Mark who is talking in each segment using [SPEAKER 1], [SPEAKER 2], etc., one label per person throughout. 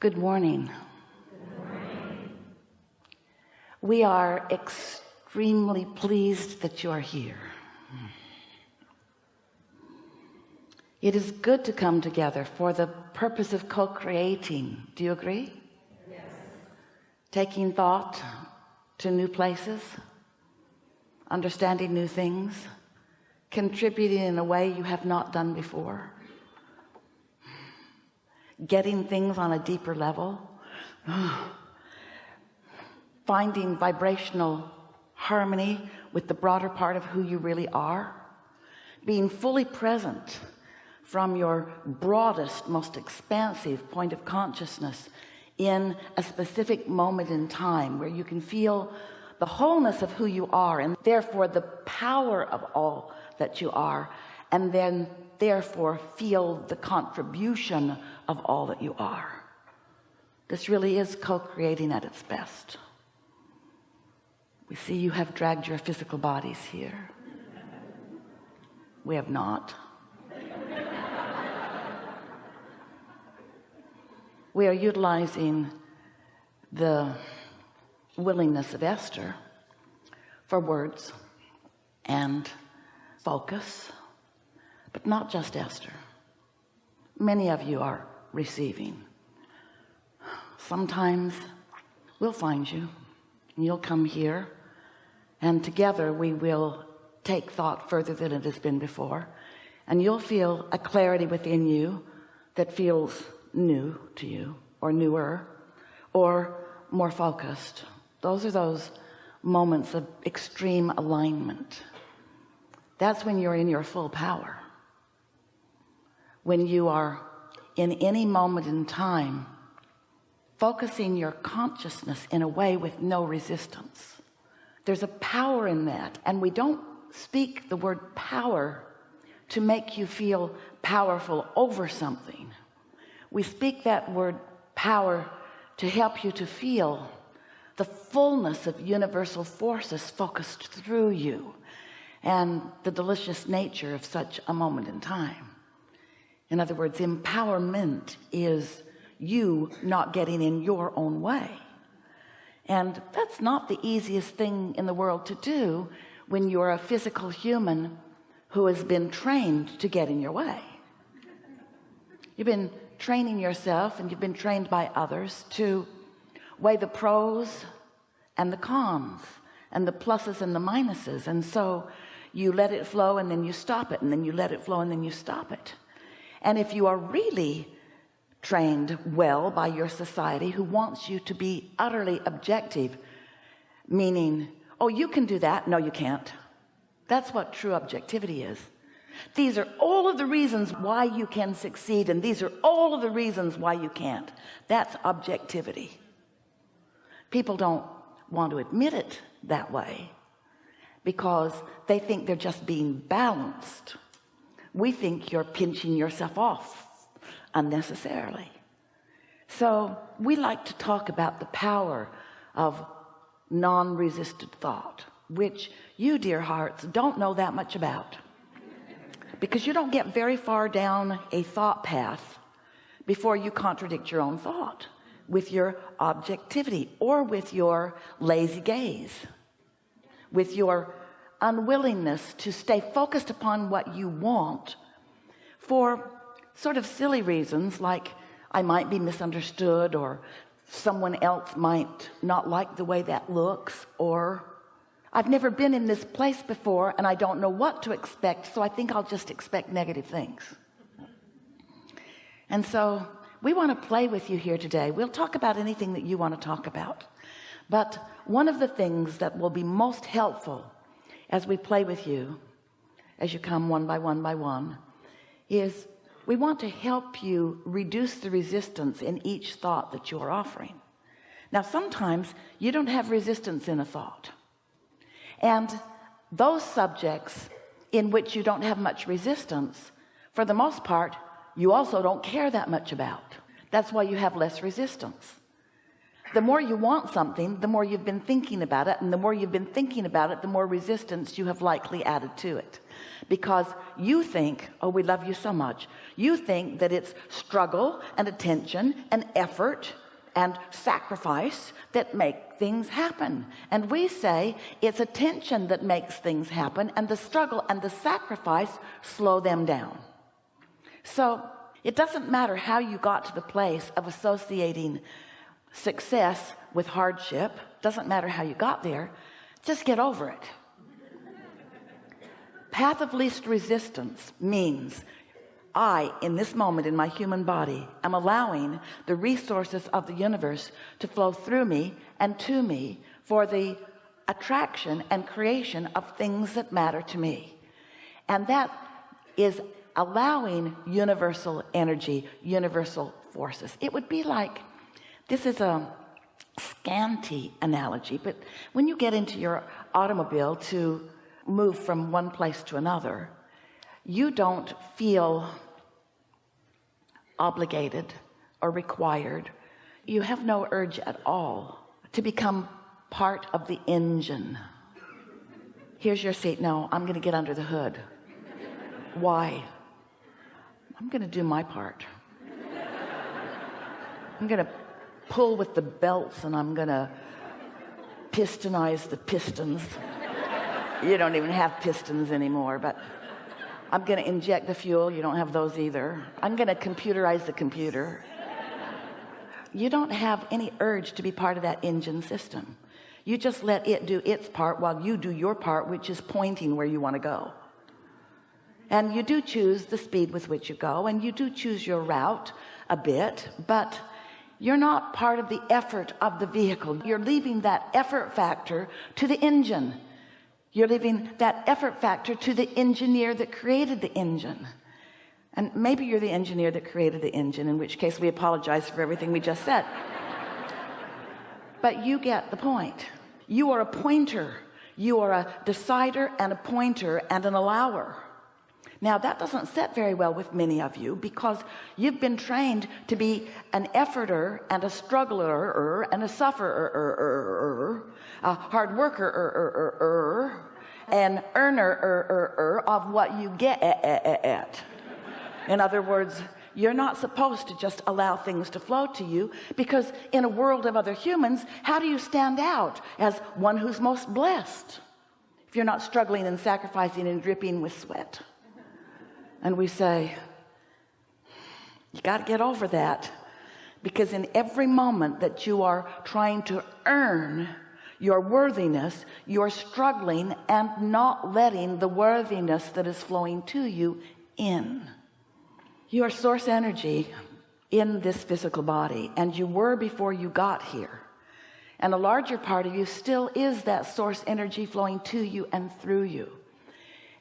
[SPEAKER 1] Good morning. We are extremely pleased that you are here. It is good to come together for the purpose of co-creating. Do you agree? Yes. Taking thought to new places, understanding new things, contributing in a way you have not done before, getting things on a deeper level, finding vibrational harmony with the broader part of who you really are, being fully present from your broadest most expansive point of consciousness in a specific moment in time where you can feel the wholeness of who you are and therefore the power of all that you are and then therefore feel the contribution of all that you are. This really is co-creating at its best. We see you have dragged your physical bodies here. We have not. We are utilizing the willingness of Esther for words and focus but not just Esther. Many of you are receiving. Sometimes we'll find you and you'll come here and together we will take thought further than it has been before and you'll feel a clarity within you that feels new to you or newer or more focused. Those are those moments of extreme alignment. That's when you're in your full power when you are in any moment in time focusing your consciousness in a way with no resistance. There's a power in that and we don't speak the word power to make you feel powerful over something. We speak that word power to help you to feel the fullness of universal forces focused through you and the delicious nature of such a moment in time in other words empowerment is you not getting in your own way. And that's not the easiest thing in the world to do when you're a physical human who has been trained to get in your way. You've been training yourself and you've been trained by others to weigh the pros and the cons and the pluses and the minuses. And so you let it flow and then you stop it and then you let it flow and then you stop it and if you are really trained well by your society who wants you to be utterly objective meaning oh you can do that. No you can't. That's what true objectivity is. These are all of the reasons why you can succeed and these are all of the reasons why you can't. That's objectivity. People don't want to admit it that way because they think they're just being balanced we think you're pinching yourself off unnecessarily. So we like to talk about the power of non-resisted thought which you dear hearts don't know that much about. Because you don't get very far down a thought path before you contradict your own thought with your objectivity or with your lazy gaze with your unwillingness to stay focused upon what you want for sort of silly reasons like I might be misunderstood or someone else might not like the way that looks or I've never been in this place before and I don't know what to expect so I think I'll just expect negative things. And so we want to play with you here today. We'll talk about anything that you want to talk about. But one of the things that will be most helpful as we play with you as you come one by one by one is we want to help you reduce the resistance in each thought that you're offering. Now sometimes you don't have resistance in a thought. And those subjects in which you don't have much resistance for the most part you also don't care that much about. That's why you have less resistance the more you want something the more you've been thinking about it and the more you've been thinking about it the more resistance you have likely added to it. Because you think oh we love you so much. You think that it's struggle and attention and effort and sacrifice that make things happen. And we say it's attention that makes things happen and the struggle and the sacrifice slow them down. So it doesn't matter how you got to the place of associating success with hardship doesn't matter how you got there just get over it. Path of least resistance means I in this moment in my human body am allowing the resources of the universe to flow through me and to me for the attraction and creation of things that matter to me. And that is allowing universal energy universal forces. It would be like this is a scanty analogy but when you get into your automobile to move from one place to another you don't feel obligated or required. You have no urge at all to become part of the engine. Here's your seat. No I'm gonna get under the hood. Why? I'm gonna do my part. I'm gonna pull with the belts and I'm gonna pistonize the pistons. You don't even have pistons anymore but I'm gonna inject the fuel. You don't have those either. I'm gonna computerize the computer. You don't have any urge to be part of that engine system. You just let it do its part while you do your part which is pointing where you want to go. And you do choose the speed with which you go and you do choose your route a bit but you're not part of the effort of the vehicle. You're leaving that effort factor to the engine. You're leaving that effort factor to the engineer that created the engine. And maybe you're the engineer that created the engine in which case we apologize for everything we just said. But you get the point. You are a pointer. You are a decider and a pointer and an allower now that doesn't set very well with many of you because you've been trained to be an efforter and a struggler and a sufferer a hard worker an earner of what you get in other words you're not supposed to just allow things to flow to you because in a world of other humans how do you stand out as one who's most blessed if you're not struggling and sacrificing and dripping with sweat and we say you got to get over that. Because in every moment that you are trying to earn your worthiness you're struggling and not letting the worthiness that is flowing to you in. Your source energy in this physical body and you were before you got here. And a larger part of you still is that source energy flowing to you and through you.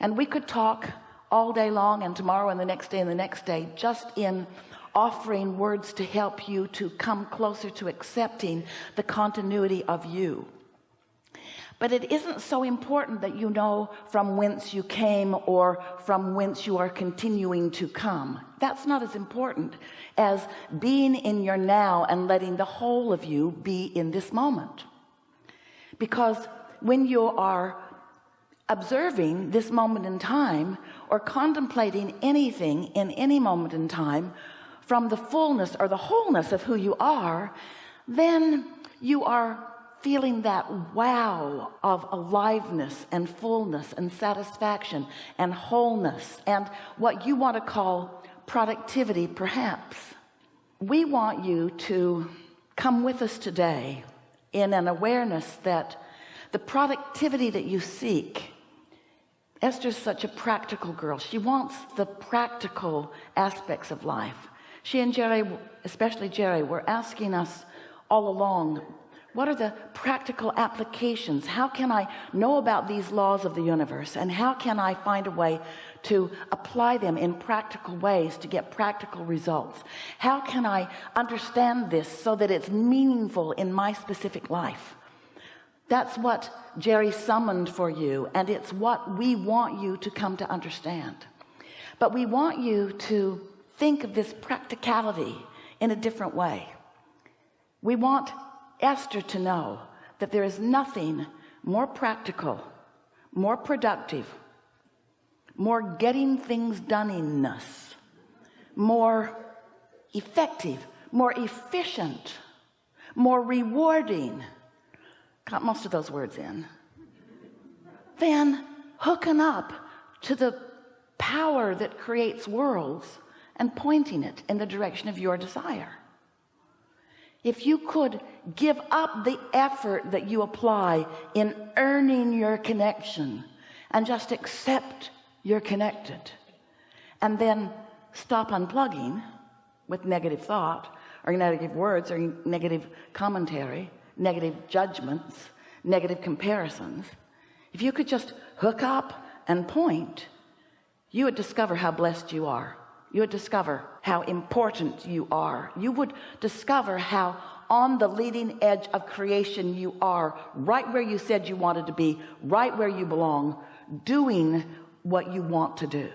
[SPEAKER 1] And we could talk all day long and tomorrow and the next day and the next day just in offering words to help you to come closer to accepting the continuity of you. But it isn't so important that you know from whence you came or from whence you are continuing to come. That's not as important as being in your now and letting the whole of you be in this moment. Because when you are observing this moment in time or contemplating anything in any moment in time from the fullness or the wholeness of who you are then you are feeling that wow of aliveness and fullness and satisfaction and wholeness and what you want to call productivity perhaps. We want you to come with us today in an awareness that the productivity that you seek Esther's such a practical girl. She wants the practical aspects of life. She and Jerry especially Jerry were asking us all along what are the practical applications? How can I know about these laws of the universe? And how can I find a way to apply them in practical ways to get practical results? How can I understand this so that it's meaningful in my specific life that's what Jerry summoned for you and it's what we want you to come to understand. But we want you to think of this practicality in a different way. We want Esther to know that there is nothing more practical more productive more getting things done in us more effective more efficient more rewarding got most of those words in. Than hooking up to the power that creates worlds and pointing it in the direction of your desire. If you could give up the effort that you apply in earning your connection and just accept you're connected and then stop unplugging with negative thought or negative words or negative commentary negative judgments negative comparisons if you could just hook up and point you would discover how blessed you are. You would discover how important you are. You would discover how on the leading edge of creation you are right where you said you wanted to be right where you belong doing what you want to do